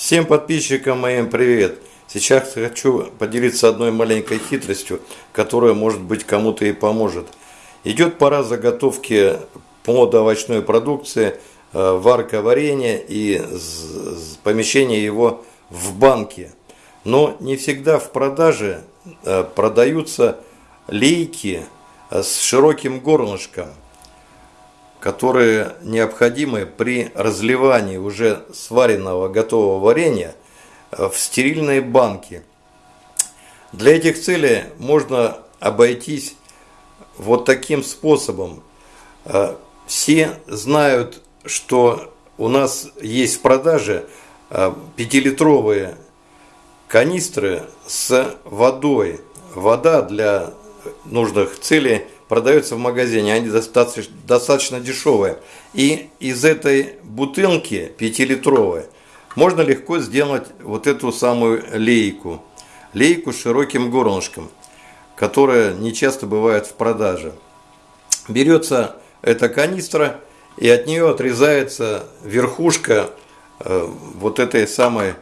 Всем подписчикам моим привет! Сейчас хочу поделиться одной маленькой хитростью, которая может быть кому-то и поможет. Идет пора заготовки плодоовощной продукции, э, варка варенья и помещение его в банке. Но не всегда в продаже э, продаются лейки э, с широким горлышком которые необходимы при разливании уже сваренного готового варенья э, в стерильные банки. Для этих целей можно обойтись вот таким способом. Э, все знают, что у нас есть в продаже 5-литровые э, канистры с водой. Вода для нужных целей – продаются в магазине, они достаточно, достаточно дешевые. И из этой бутылки 5-литровой можно легко сделать вот эту самую лейку. Лейку с широким горлышком, которая не часто бывает в продаже. Берется эта канистра и от нее отрезается верхушка э, вот этой самой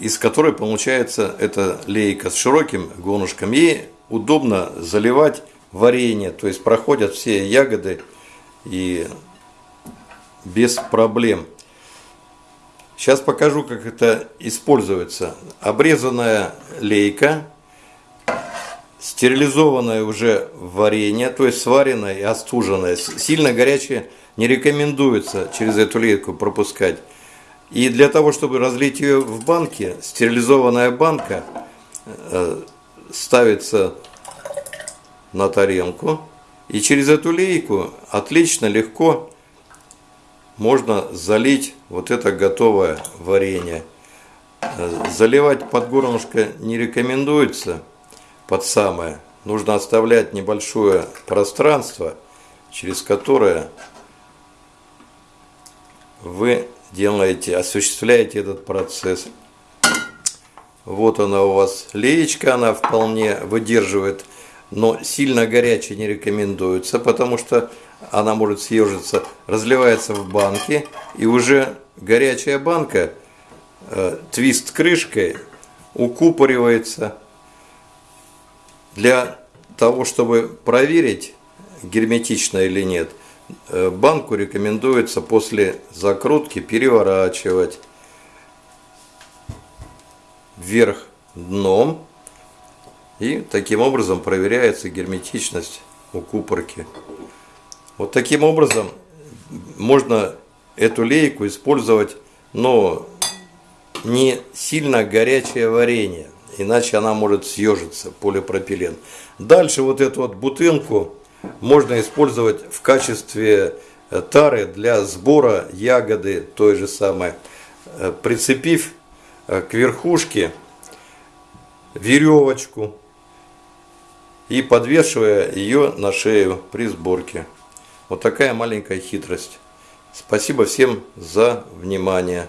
из которой получается эта лейка с широким гонушком. Ей удобно заливать варенье, то есть проходят все ягоды и без проблем. Сейчас покажу, как это используется. Обрезанная лейка, стерилизованное уже варенье, то есть сваренное и остуженное. Сильно горячее не рекомендуется через эту лейку пропускать. И для того, чтобы разлить ее в банке, стерилизованная банка э, ставится на тарелку. И через эту лейку отлично, легко можно залить вот это готовое варенье. Заливать под горлышко не рекомендуется под самое. Нужно оставлять небольшое пространство, через которое вы делаете, осуществляете этот процесс. Вот она у вас леечка, она вполне выдерживает, но сильно горячей не рекомендуется, потому что она может съежиться, разливается в банке, и уже горячая банка, э, твист крышкой, укупоривается. Для того, чтобы проверить, герметично или нет, э, банку рекомендуется после закрутки переворачивать вверх дном. И таким образом проверяется герметичность у купорки. Вот таким образом можно эту лейку использовать, но не сильно горячее варенье, иначе она может съежиться, полипропилен. Дальше вот эту вот бутылку можно использовать в качестве э, тары для сбора ягоды той же самой, э, прицепив к верхушке веревочку и подвешивая ее на шею при сборке. Вот такая маленькая хитрость. Спасибо всем за внимание.